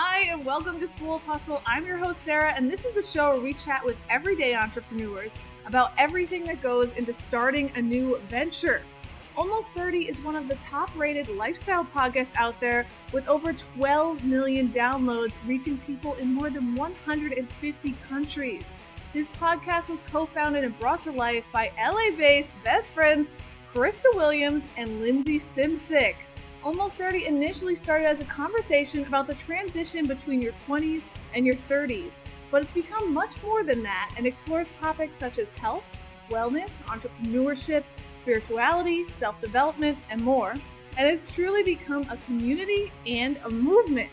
Hi, and welcome to School of Hustle. I'm your host, Sarah, and this is the show where we chat with everyday entrepreneurs about everything that goes into starting a new venture. Almost 30 is one of the top rated lifestyle podcasts out there with over 12 million downloads, reaching people in more than 150 countries. This podcast was co founded and brought to life by LA based best friends Krista Williams and Lindsay Simcik. Almost 30 initially started as a conversation about the transition between your 20s and your 30s, but it's become much more than that and explores topics such as health, wellness, entrepreneurship, spirituality, self development, and more. And it's truly become a community and a movement.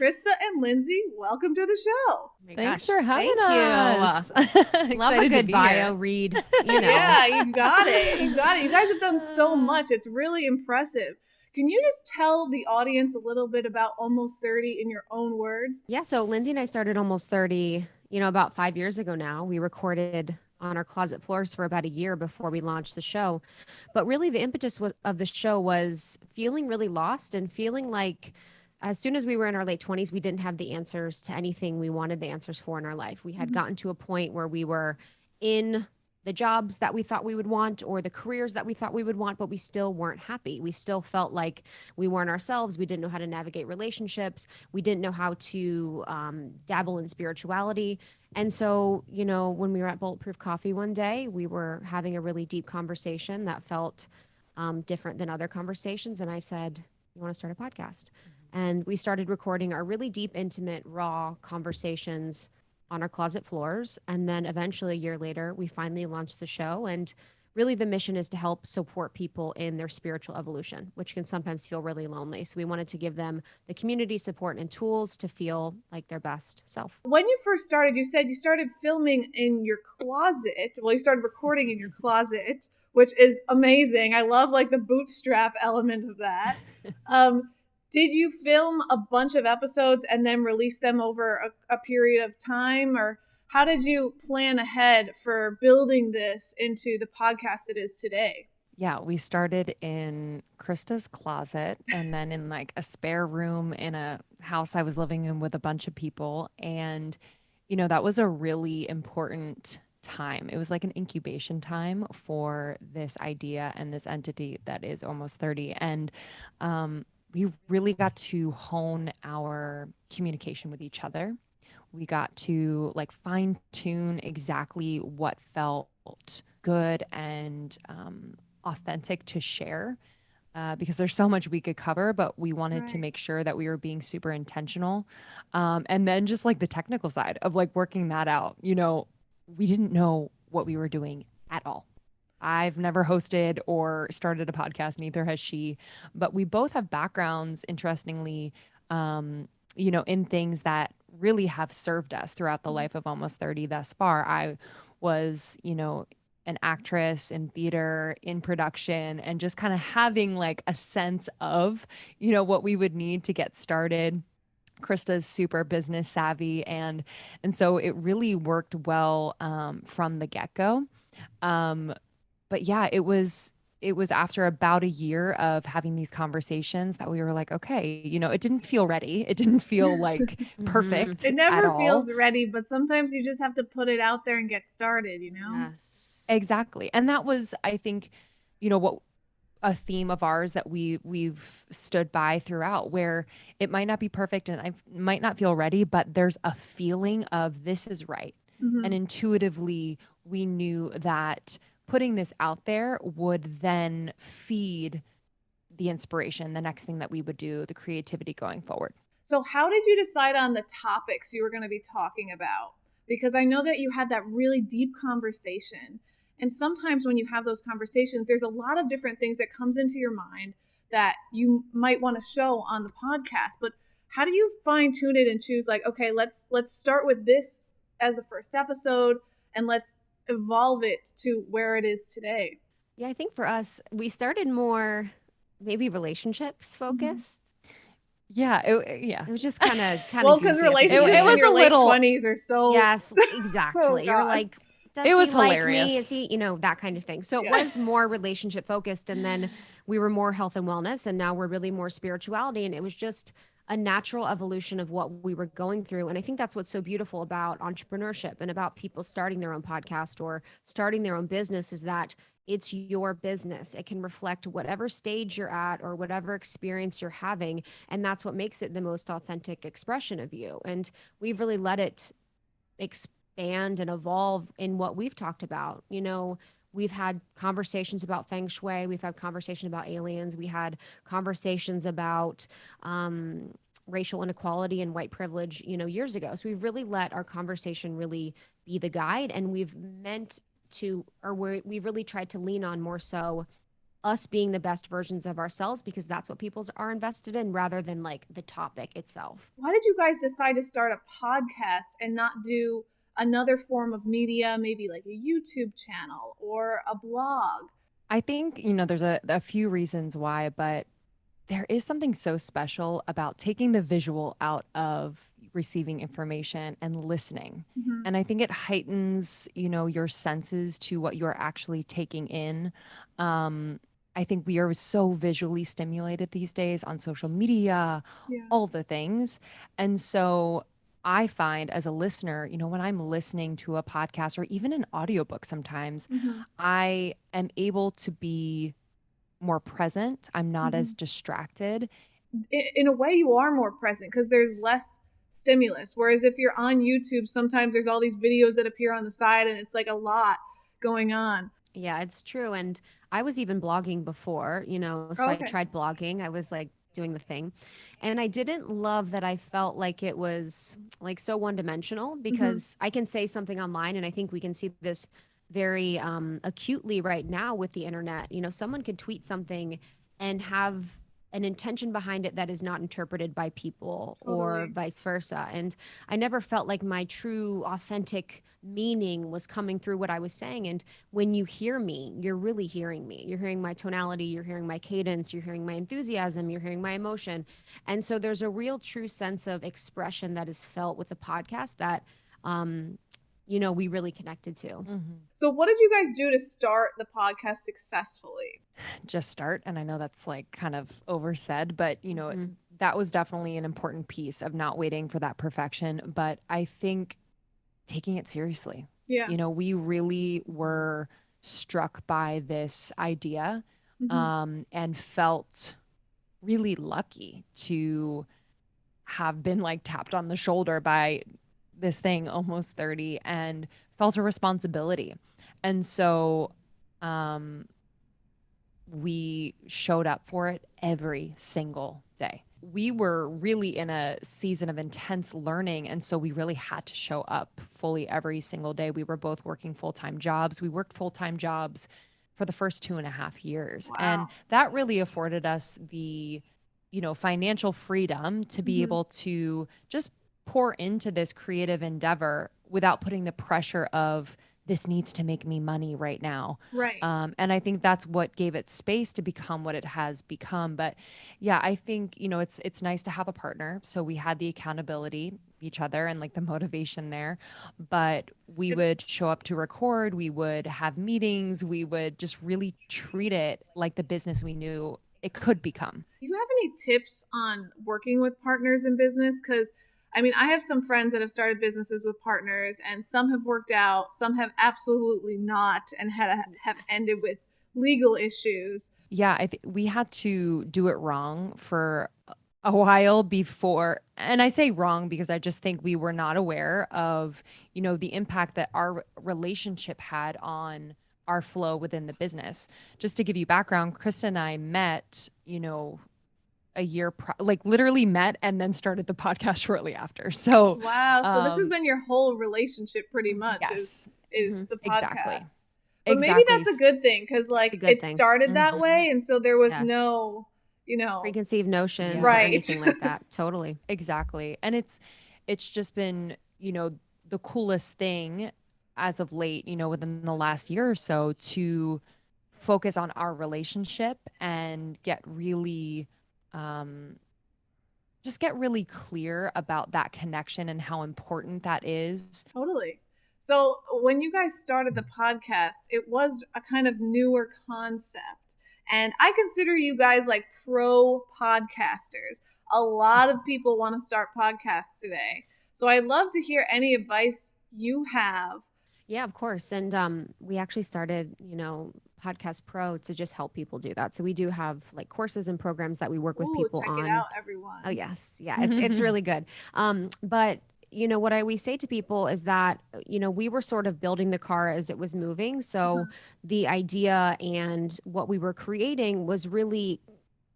Krista and Lindsay, welcome to the show. Oh Thanks gosh, for having thank us. You. Love a good bio here. read. You know. Yeah, you got it. You got it. You guys have done so much. It's really impressive. Can you just tell the audience a little bit about Almost 30 in your own words? Yeah. So Lindsay and I started almost 30, you know, about five years ago now. We recorded on our closet floors for about a year before we launched the show. But really, the impetus was, of the show was feeling really lost and feeling like as soon as we were in our late 20s, we didn't have the answers to anything we wanted the answers for in our life. We had Mhm. gotten to a point where we were in the jobs that we thought we would want or the careers that we thought we would want, but we still weren't happy. We still felt like we weren't ourselves. We didn't know how to navigate relationships. We didn't know how to um, dabble in spirituality. And so, you know, when we were at Bulletproof Coffee one day, we were having a really deep conversation that felt um, different than other conversations. And I said, You want to start a podcast? And we started recording our really deep, intimate, raw conversations on our closet floors. And then eventually, a year later, we finally launched the show. And really, the mission is to help support people in their spiritual evolution, which can sometimes feel really lonely. So, we wanted to give them the community support and tools to feel like their best self. When you first started, you said you started filming in your closet. Well, you started recording in your closet, which is amazing. I love like the bootstrap element of that. Um, did you film a bunch of episodes and then release them over a, a period of time or how did you plan ahead for building this into the podcast it is today? Yeah, we started in Krista's closet and then in like a spare room in a house I was living in with a bunch of people. And, you know, that was a really important time. It was like an incubation time for this idea and this entity that is almost 30. And um, we really got to hone our communication with each other. We got to like fine tune exactly what felt good and um, authentic to share uh, because there's so much we could cover, but we wanted to make sure that we were being super intentional. Um, and then just like the technical side of like working that out, you know, we didn't know what we were doing at all. I've never hosted or started a podcast, neither has she, but we both have backgrounds, interestingly, um, you know, in things that really have served us throughout the life of almost 30 thus far. I was, you know, an actress in theater, in production, and just kind of having like a sense of, you know, what we would need to get started. Krista's super business savvy and and so it really worked well um, from the get-go. Um, but yeah, it was it was after about a year of having these conversations that we were like, okay, you know, it didn't feel ready. It didn't feel like perfect. It at never all. feels ready, but sometimes you just have to put it out there and get started, you know? Yes. Exactly. And that was, I think, you know, what a theme of ours that we we've stood by throughout where it might not be perfect and I might not feel ready, but there's a feeling of this is right. Mhm. And intuitively we knew that putting this out there would then feed the inspiration, the next thing that we would do, the creativity going forward. So, how did you decide on the topics you were going to be talking about? Because I know that you had that really deep conversation. And sometimes when you have those conversations, there's a lot of different things that comes into your mind that you might want to show on the podcast. But how do you fine tune it and choose like, okay, let's let's start with this as the first episode and let's evolve it to where it is today? Yeah, I think for us, we started more maybe relationships focused. Yeah, it, yeah. It was just kind of kind of Well, because relationships It- it in was your a late little- twenties are so Yes, oh, exactly. You're like, does It he was like me? hilarious. Is he, you know, that kind of thing. So it Yeah. was more relationship focused, and then we were more health and wellness and now we're really more spirituality and it was just a natural evolution of what we were going through. And I think that's what's so beautiful about entrepreneurship and about people starting their own podcast or starting their own business is that it's your business. It can reflect whatever stage you're at or whatever experience you're having. And that's what makes it the most authentic expression of you. And we've really let it expand and evolve in what we've talked about. You know, we've had conversations about feng shui. We've had conversations about aliens. We had conversations about um, racial inequality and white privilege you know years ago. So we've really let our conversation really be the guide and we've meant to or we we've really tried to lean on more so us being the best versions of ourselves because that's what people are invested in rather than like the topic itself. Why did you guys decide to start a podcast and not do another form of media, maybe like a YouTube channel or a blog? I think, you know, there's a, a few reasons why, but there is something so special about taking the visual out of receiving information and listening. Mm-hmm. And I think it heightens, you know, your senses to what you're actually taking in. Um, I think we are so visually stimulated these days on social media, yeah. all the things. And so I find as a listener, you know, when I'm listening to a podcast or even an audiobook sometimes, mm-hmm. I am able to be more present. I'm not mm-hmm. as distracted. In, in, a way, you are more present because there's less stimulus. Whereas if you're on YouTube, sometimes there's all these videos that appear on the side and it's like a lot going on. Yeah, it's true. And I was even blogging before, you know, so okay. I tried blogging. I was like doing the thing. And I didn't love that I felt like it was like so one dimensional mm-hmm. because mm-hmm. I can say something online and I think we can see this very um, acutely right now with the internet. You know, someone could tweet something and have an intention behind it that is not interpreted by people totally. or vice versa. And I never felt like my true, authentic meaning was coming through what I was saying. And when you hear me, you're really hearing me. You're hearing my tonality, you're hearing my cadence, you're hearing my enthusiasm, you're hearing my emotion. And so there's a real, true sense of expression that is felt with the podcast that um, you know, we really connected to. Mm-hmm. So, what did you guys do to start the podcast successfully? Just start. And I know that's like kind of oversaid, but, you know, mm-hmm. that was definitely an important piece of not waiting for that perfection. But I think taking it seriously. Yeah. You know, we really were struck by this idea mm-hmm. um, and felt really lucky to have been like tapped on the shoulder by this thing almost 30 and felt a responsibility. And so um, we showed up for it every single day. We were really in a season of intense learning. And so we really had to show up fully every single day. We were both working full time jobs. We worked full time jobs for the first two and a half years. Wow. And that really afforded us the you know financial freedom to be mm-hmm. able to just pour into this creative endeavor without putting the pressure of this needs to make me money right now. Right. Um, and I think that's what gave it space to become what it has become. But yeah, I think, you know, it's it's nice to have a partner. So we had the accountability each other and like the motivation there. But we would show up to record, we would have meetings, we would just really treat it like the business we knew it could become. Do you have any tips on working with partners in business? Because I mean, I have some friends that have started businesses with partners, and some have worked out, some have absolutely not, and had a, have ended with legal issues. Yeah, I we had to do it wrong for a while before and i say wrong because i just think we were not aware of you know the impact that our relationship had on our flow within the business just to give you background krista and i met you know a year, pro- like literally met and then started the podcast shortly after. So wow, so um, this has um, been your whole relationship, pretty much. Yes. Is, is mm-hmm. the podcast. Exactly. But exactly. maybe that's a good thing because like it thing. started mm-hmm. that way, and so there was yes. no, you know, preconceived notions, right? anything like that. Totally, exactly. And it's it's just been you know the coolest thing as of late, you know, within the last year or so to focus on our relationship and get really um, just get really clear about that connection and how important that is. Totally. So, when you guys started the podcast, it was a kind of newer concept. And I consider you guys like pro podcasters. A lot of people want to start podcasts today. So I'd love to hear any advice you have. Yeah, of course. And um, we actually started, you know, Podcast Pro to just help people do that. So we do have like courses and programs that we work with Ooh, people check on. it out, everyone. Oh yes, yeah, it's it's really good. Um, but you know what I always say to people is that you know we were sort of building the car as it was moving. So the idea and what we were creating was really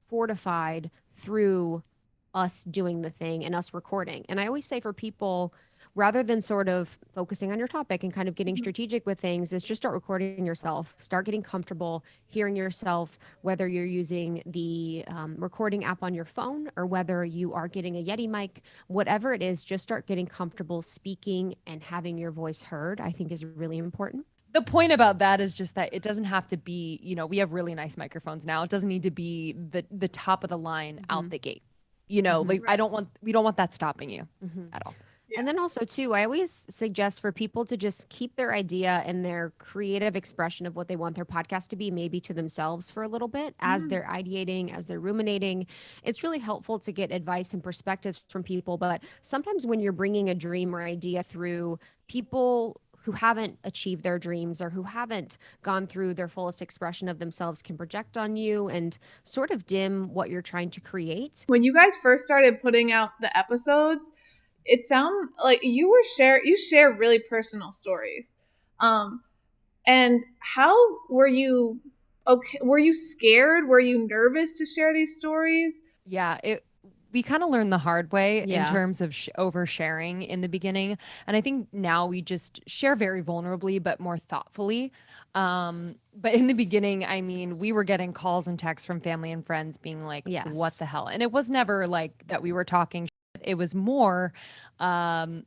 fortified through us doing the thing and us recording. And I always say for people rather than sort of focusing on your topic and kind of getting Mhm. strategic with things is just start recording yourself start getting comfortable hearing yourself whether you're using the um, recording app on your phone or whether you are getting a yeti mic whatever it is just start getting comfortable speaking and having your voice heard i think is really important the point about that is just that it doesn't have to be you know we have really nice microphones now it doesn't need to be the the top of the line out Mhm. the gate you know Mhm. like i don't want we don't want that stopping you Mhm. at all Yeah. And then also too, I always suggest for people to just keep their idea and their creative expression of what they want their podcast to be, maybe to themselves for a little bit as Mm. they're ideating, as they're ruminating. It's really helpful to get advice and perspectives from people. But sometimes when you're bringing a dream or idea through people who haven't achieved their dreams or who haven't gone through their fullest expression of themselves can project on you and sort of dim what you're trying to create. when you guys first started putting out the episodes, it sound like you were share you share really personal stories. Um and how were you okay were you scared? Were you nervous to share these stories? yeah it we kind of learned the hard way Yeah. in terms of sh- oversharing in the beginning and i think now we just share very vulnerably but more thoughtfully um but in the beginning i mean we were getting calls and texts from family and friends being like Yes. what the hell and it was never like that we were talking. It was more um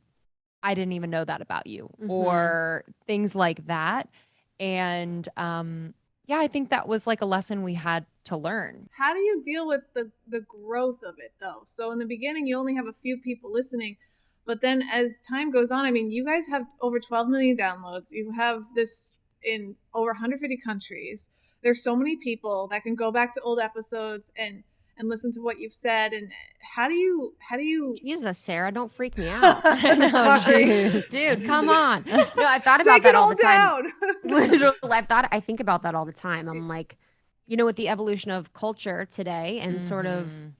i didn't even know that about you Mhm. or things like that and um yeah i think that was like a lesson we had to learn How do you deal with the the growth of it though? So in the beginning you only have a few people listening, but then as time goes on, I mean, you guys have over 12 million downloads. You have this in over 150 countries. There's so many people that can go back to old episodes and and listen to what you've said and how do you how do you Jesus, Sarah, don't freak me out. No, Sorry. Dude, come on. No, I've thought about take that it all all the time. down? Literally, I've thought I think about that all the time. I'm like, you know, with the evolution of culture today and sort of, Mhm.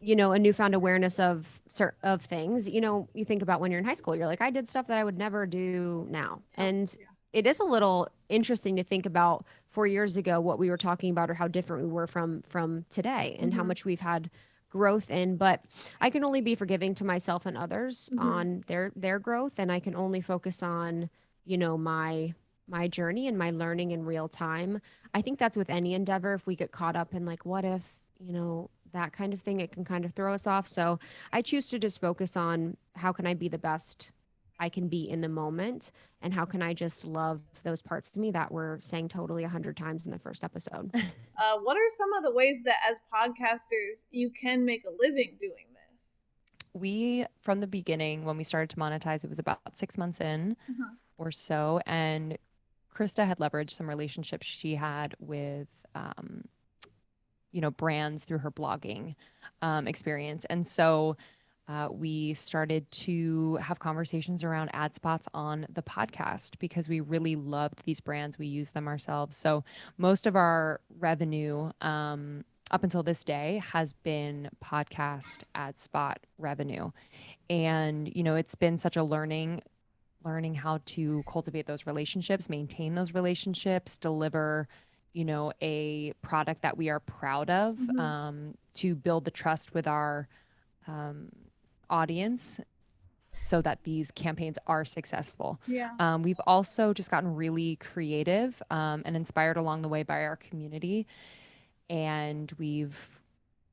you know, a newfound awareness of cer- of things, you know, you think about when you're in high school, you're like, I did stuff that I would never do now. And Yeah. it is a little interesting to think about four years ago what we were talking about or how different we were from from today and how Mhm. much we've had growth in. But i can only be forgiving to myself and others Mhm. on their their growth. And i can only focus on you know my my journey and my learning in real time. I think that's with any endeavor. If we get caught up in like what if you know that kind of thing it can kind of throw us off. So i choose to just focus on how can i be the best i can be in the moment and how can i just love those parts to me that were saying totally a hundred times in the first episode Uh, what are some of the ways that as podcasters you can make a living doing this? we from the beginning when we started to monetize it was about six months in Uh-huh. or so and krista had leveraged some relationships she had with um, you know brands through her blogging um, experience and so uh, we started to have conversations around ad spots on the podcast because we really loved these brands. We use them ourselves. So most of our revenue um, up until this day has been podcast ad spot revenue. And you know it's been such a learning learning how to cultivate those relationships maintain those relationships deliver you know a product that we are proud of Mhm. um, to build the trust with our um, audience so that these campaigns are successful Yeah. um, we've also just gotten really creative um, and inspired along the way by our community. And we've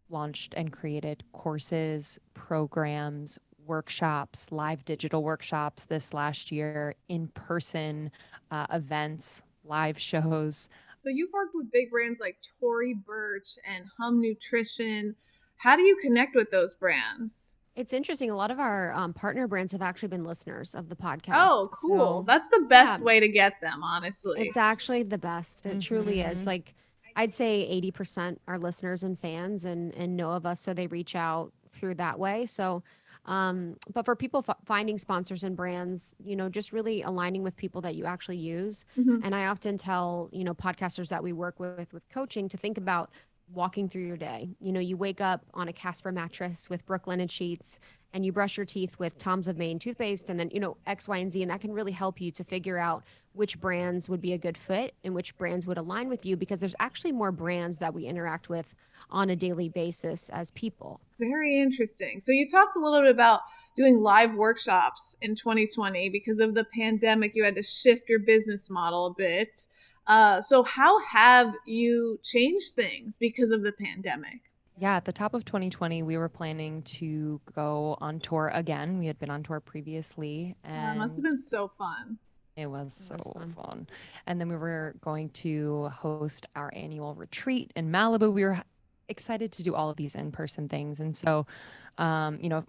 launched and created courses, programs, workshops, live digital workshops this last year, in person uh, events, live shows. So you've worked with big brands like Tory Burch and Hum Nutrition. How do you connect with those brands? It's interesting. A lot of our um, partner brands have actually been listeners of the podcast. Oh, cool. So That's the best yeah. way to get them, honestly. it's actually the best. It truly is. Mhm. Like, I'd say 80% are listeners and fans and and know of us so they reach out through that way. So um, but for people f- finding sponsors and brands, you know, just really aligning with people that you actually use. Mhm. And I often tell, you know, podcasters that we work with with coaching to think about walking through your day. You know, you wake up on a Casper mattress with Brooklinen sheets and you brush your teeth with Tom's of Maine toothpaste and then, you know, X, Y, and Z. And that can really help you to figure out which brands would be a good fit and which brands would align with you because there's actually more brands that we interact with on a daily basis as people. Very interesting. So you talked a little bit about doing live workshops in 2020 because of the pandemic. You had to shift your business model a bit. Uh, so how have you changed things because of the pandemic? Yeah, at the top of 2020, we were planning to go on tour again. We had been on tour previously, and it must have been so fun. It was It so was fun. fun. And then we were going to host our annual retreat in Malibu. We were excited to do all of these in-person things. And so, um, you know,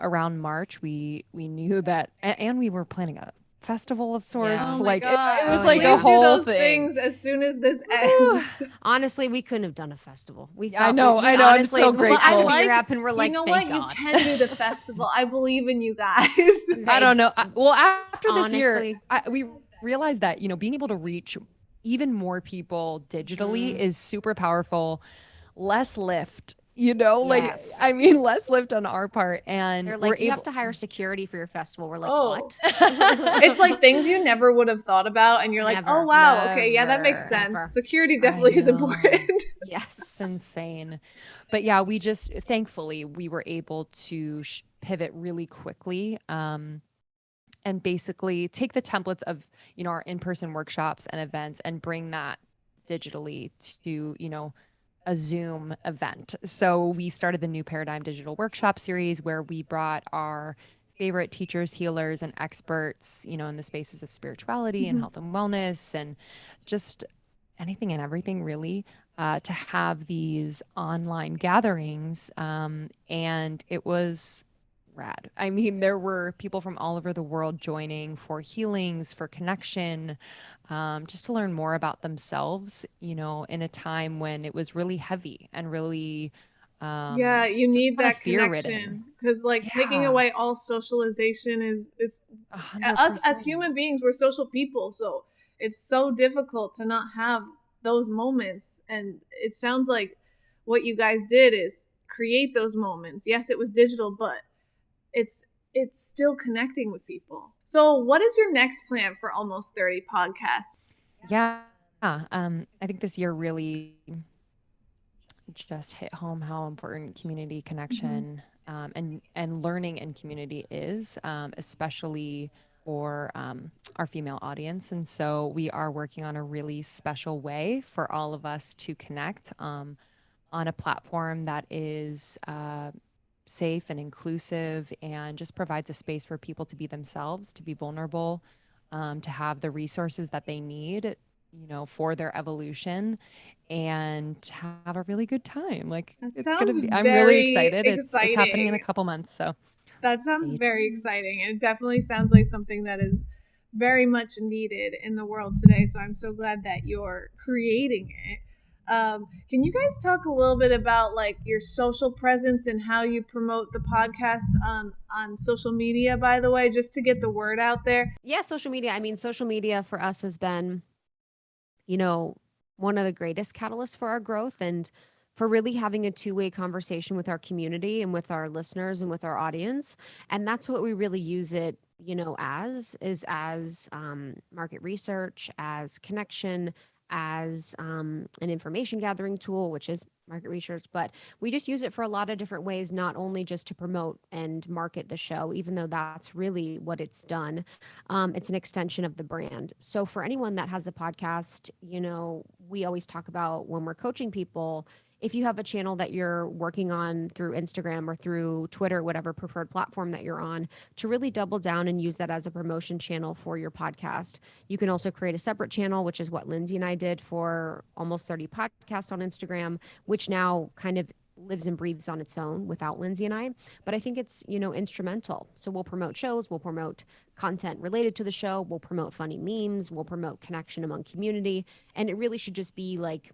around March, we we knew that, and we were planning a festival of sorts. Yeah. Oh like it- it, was Oh, like yeah. a whole do those thing. things as soon as this ends. Honestly, we couldn't have done a festival. We Yeah, I know, we I know, I'm so when grateful. I the like- year happened, we're like, you know what? God. You can do the festival. I believe in you guys. I don't know. I, well, after this year, I, we realized that you know being able to reach even more people digitally Mhm. is super powerful. Less lift, you know, like I mean, less lift on our part, and They're we're like, you able. have to hire security for your festival. We're like, Oh. what? it's like things you never would have thought about, and you're like, Never. oh wow, okay, yeah, that makes sense. Never. Security definitely is important. yes. It's insane. But yeah, we just thankfully we were able to sh- pivot really quickly. Um, and basically take the templates of you know our in-person workshops and events and bring that digitally to you know a zoom event so we started the new paradigm digital workshop series where we brought our favorite teachers healers and experts you know in the spaces of spirituality Mhm. and health and wellness and just anything and everything really uh, to have these online gatherings um, and it was rad. I mean, there were people from all over the world joining for healings, for connection, um, just to learn more about themselves, you know, in a time when it was really heavy and really. Um, yeah, you need that connection because, like, taking away all socialization is it's a hundred us as human beings. We're social people, so it's so difficult to not have those moments. And it sounds like what you guys did is create those moments. Yes, it was digital, but it's it's still connecting with people. So, what is your next plan for Almost Thirty podcast? Yeah. Um, I think this year really just hit home how important community connection um, and and learning and community is, um, especially for um, our female audience. And so we are working on a really special way for all of us to connect um, on a platform that is. Uh, safe and inclusive and just provides a space for people to be themselves to be vulnerable um, to have the resources that they need you know for their evolution and have a really good time like That it's gonna be i'm really excited it's, it's happening in a couple months so That sounds very exciting. And it definitely sounds like something that is very much needed in the world today. So I'm so glad that you're creating it. Um, can you guys talk a little bit about like your social presence and how you promote the podcast on on social media? By the way, just to get the word out there. yeah, social media. I mean, social media for us has been, you know, one of the greatest catalysts for our growth and for really having a two way conversation with our community and with our listeners and with our audience. And that's what we really use it, you know, as is as um, market research, as connection, as um, an information gathering tool, which is market research. But we just use it for a lot of different ways, not only just to promote and market the show, even though that's really what it's done um, it's an extension of the brand. So for anyone that has a podcast, you know, we always talk about when we're coaching people, if you have a channel that you're working on through Instagram or through Twitter, whatever preferred platform that you're on, to really double down and use that as a promotion channel for your podcast. You can also create a separate channel, which is what Lindsay and I did for almost 30 podcasts on Instagram, which now kind of lives and breathes on its own without Lindsay and I. But I think it's, you know, instrumental. So we'll promote shows, we'll promote content related to the show, we'll promote funny memes, we'll promote connection among community. And it really should just be like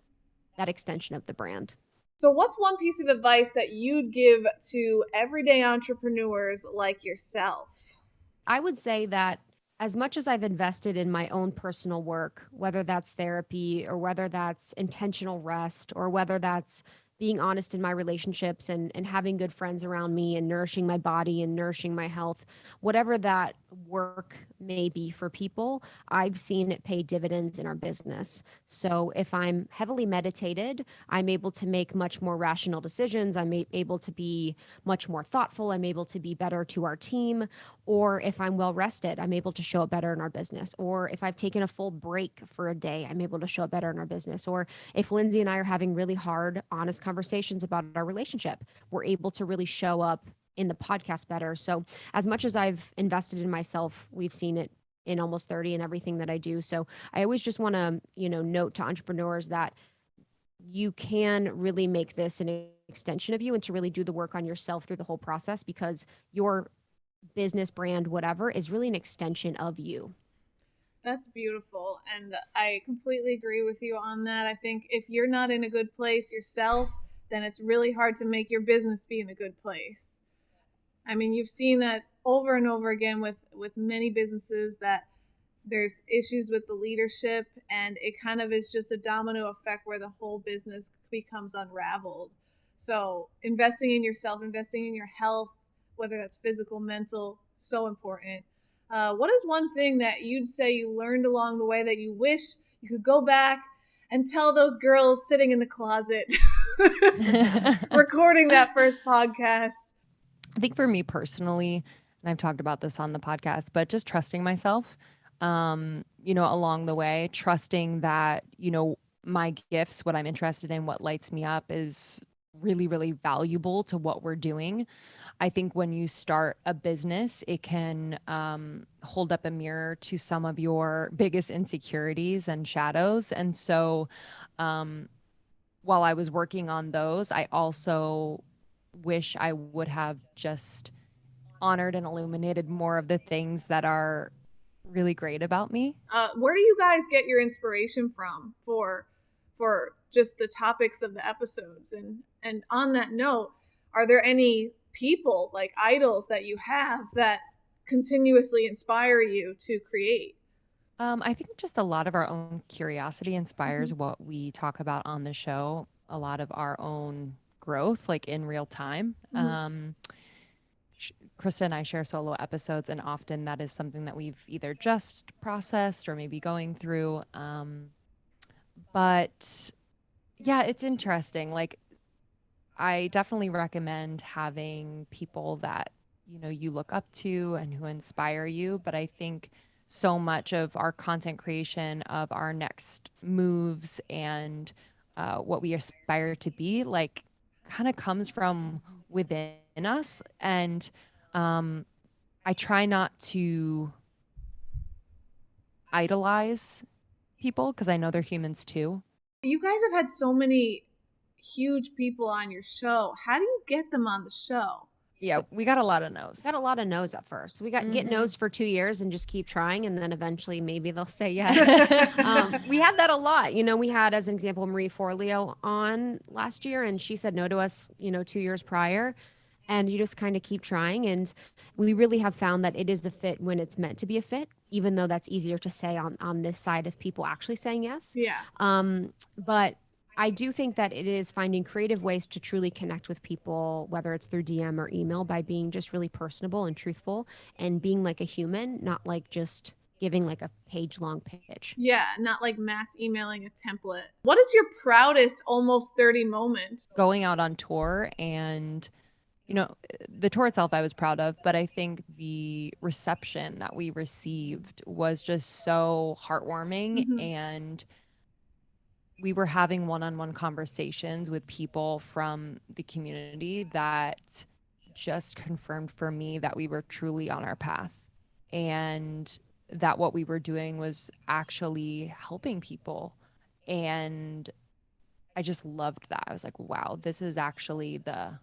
that extension of the brand. So, what's one piece of advice that you'd give to everyday entrepreneurs like yourself? I would say that as much as I've invested in my own personal work, whether that's therapy or whether that's intentional rest or whether that's being honest in my relationships and and having good friends around me and nourishing my body and nourishing my health whatever that work may be for people i've seen it pay dividends in our business. So if i'm heavily meditated i'm able to make much more rational decisions. I'm able to be much more thoughtful. I'm able to be better to our team. Or if i'm well rested i'm able to show up better in our business. Or if i've taken a full break for a day i'm able to show up better in our business. Or if lindsay and i are having really hard honest conversations about our relationship, we're able to really show up in the podcast better. So, as much as I've invested in myself, we've seen it in almost 30 and everything that I do. So, I always just want to, you know, note to entrepreneurs that you can really make this an extension of you and to really do the work on yourself through the whole process because your business brand whatever is really an extension of you. That's beautiful. And I completely agree with you on that. I think if you're not in a good place yourself, then it's really hard to make your business be in a good place. I mean, you've seen that over and over again with with many businesses that there's issues with the leadership and it kind of is just a domino effect where the whole business becomes unraveled. So, investing in yourself, investing in your health, whether that's physical, mental, so important. Uh, what is one thing that you'd say you learned along the way that you wish you could go back and tell those girls sitting in the closet recording that first podcast? I think for me personally, and I've talked about this on the podcast, but just trusting myself, um, you know, along the way, trusting that, you know, my gifts, what I'm interested in, what lights me up is really, really valuable to what we're doing. I think when you start a business, it can um, hold up a mirror to some of your biggest insecurities and shadows. And so, um, while I was working on those, I also wish I would have just honored and illuminated more of the things that are really great about me. Uh, where do you guys get your inspiration from for for just the topics of the episodes? And and on that note, are there any people like idols that you have that continuously inspire you to create? Um, I think just a lot of our own curiosity inspires mm-hmm. what we talk about on the show. A lot of our own growth, like in real time. Mm-hmm. Um, Krista and I share solo episodes, and often that is something that we've either just processed or maybe going through. Um, but yeah, it's interesting. Like I definitely recommend having people that you know you look up to and who inspire you, but I think so much of our content creation of our next moves and uh, what we aspire to be like kind of comes from within us and um, i try not to idolize people because i know they're humans too you guys have had so many huge people on your show. How do you get them on the show? Yeah, we got a lot of no's. Got a lot of no's at first. We got mm-hmm. get no's for two years and just keep trying, and then eventually maybe they'll say yes. um, we had that a lot. You know, we had as an example Marie Forleo on last year, and she said no to us. You know, two years prior, and you just kind of keep trying. And we really have found that it is a fit when it's meant to be a fit, even though that's easier to say on on this side of people actually saying yes. Yeah. Um, but I do think that it is finding creative ways to truly connect with people, whether it's through DM or email, by being just really personable and truthful and being like a human, not like just giving like a page long pitch. Yeah, not like mass emailing a template. What is your proudest almost 30 moment? Going out on tour and you know, the tour itself I was proud of, but I think the reception that we received was just so heartwarming mm-hmm. and we were having one-on-one conversations with people from the community that just confirmed for me that we were truly on our path and that what we were doing was actually helping people. And i just loved that. I was like wow this is actually the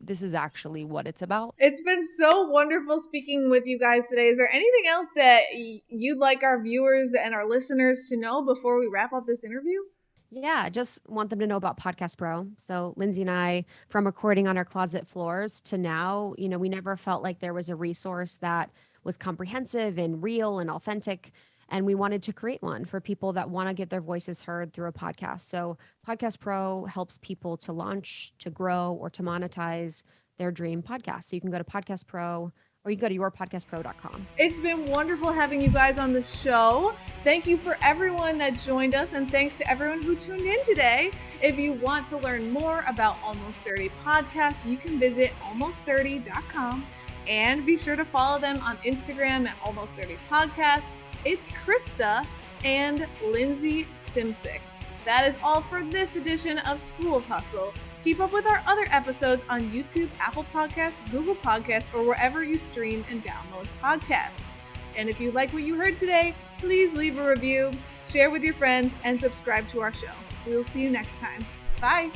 this is actually what it's about. It's been so wonderful speaking with you guys today. Is there anything else that you'd like our viewers and our listeners to know before we wrap up this interview? Yeah, just want them to know about Podcast Pro. So Lindsay and I, from recording on our closet floors to now, you know, we never felt like there was a resource that was comprehensive and real and authentic. And we wanted to create one for people that want to get their voices heard through a podcast. So Podcast Pro helps people to launch, to grow, or to monetize their dream podcast. So you can go to Podcast Pro or you can go to yourpodcastpro.com. It's been wonderful having you guys on the show. Thank you for everyone that joined us, and thanks to everyone who tuned in today. If you want to learn more about Almost 30 podcasts, you can visit almost30.com and be sure to follow them on Instagram at Almost 30 Podcasts. It's Krista and Lindsay Simcik. That is all for this edition of School of Hustle. Keep up with our other episodes on YouTube, Apple Podcasts, Google Podcasts, or wherever you stream and download podcasts. And if you like what you heard today, please leave a review, share with your friends, and subscribe to our show. We will see you next time. Bye.